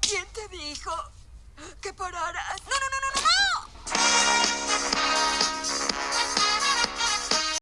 ¿Quién te dijo que pararas?